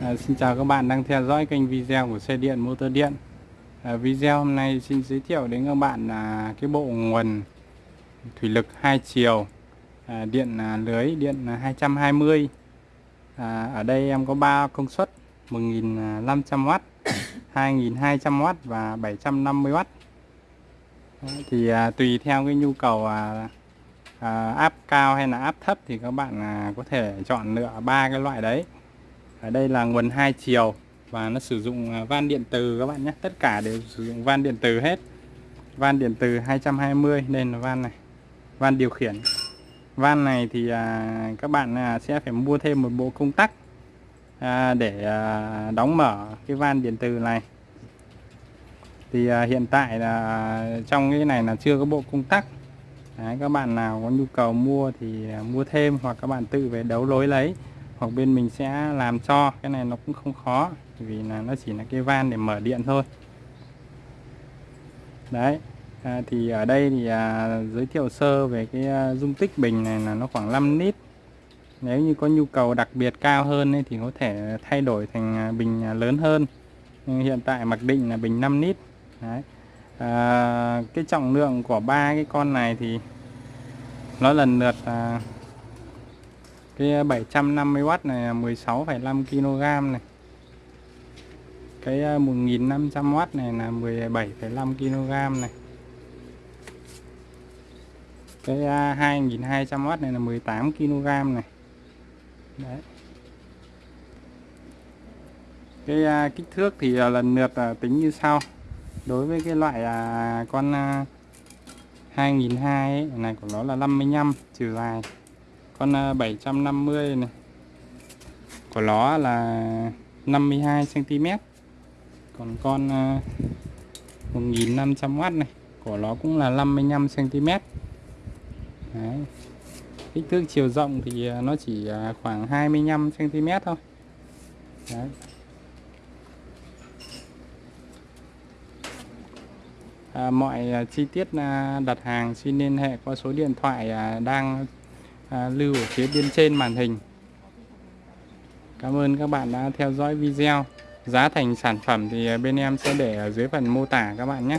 À, xin chào các bạn đang theo dõi kênh video của xe điện motor điện. À, Video hôm nay xin giới thiệu đến các bạn là cái bộ nguồn thủy lực hai chiều à, điện à, lưới điện à, 220 à, Ở đây em có 3 công suất 1.500W 2.200W và 750W à, thì à, tùy theo cái nhu cầu à, à, áp cao hay là áp thấp thì các bạn à, có thể chọn lựa ba cái loại đấy ở đây là nguồn hai chiều và nó sử dụng à, van điện từ các bạn nhé. Tất cả đều sử dụng van điện từ hết. Van điện từ 220 nên là van này van điều khiển. Van này thì à, các bạn à, sẽ phải mua thêm một bộ công tắc à, để à, đóng mở cái van điện từ này. Thì à, hiện tại là trong cái này là chưa có bộ công tắc. Đấy, các bạn nào có nhu cầu mua thì à, mua thêm hoặc các bạn tự về đấu lối lấy hoặc bên mình sẽ làm cho. Cái này nó cũng không khó vì là nó chỉ là cái van để mở điện thôi. Đấy à, thì ở đây thì à, giới thiệu sơ về cái à, dung tích bình này là nó khoảng 5 lít. Nếu như có nhu cầu đặc biệt cao hơn ấy, thì có thể thay đổi thành à, bình à, lớn hơn. Nhưng hiện tại mặc định là bình 5 lít. Đấy à, cái trọng lượng của ba cái con này thì nó lần lượt à, cái ờ, 750W này là 16,5 kg này. Cái ờ, 1500W này là 17,5 kg này. Cái ờ, 2200W này là 18 kg này. Đấy. Cái kích thước thì lần lượt tính như sau. Đối với cái loại à, con 2002 ấy, này của nó là 55 chiều dài con à, 750 này của nó là 52 cm còn con à, 1500W này của nó cũng là 55 cm Đấy. kích thước chiều rộng thì à, nó chỉ khoảng 25 cm thôi Đấy. À, mọi chi tiết đặt hàng xin liên hệ qua số điện thoại đang à, lưu ở phía bên trên màn hình. Cảm ơn các bạn đã theo dõi video. Giá thành sản phẩm thì bên em sẽ để ở dưới phần mô tả các bạn nhé.